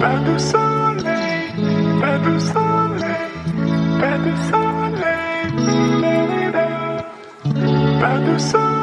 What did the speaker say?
Pas de soleil, pas de soleil, pas de soleil, pas de soleil.